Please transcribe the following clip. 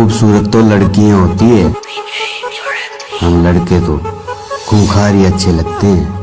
खूबसूरत तो लड़कियाँ होती है हम लड़के तो खूंखार ही अच्छे लगते हैं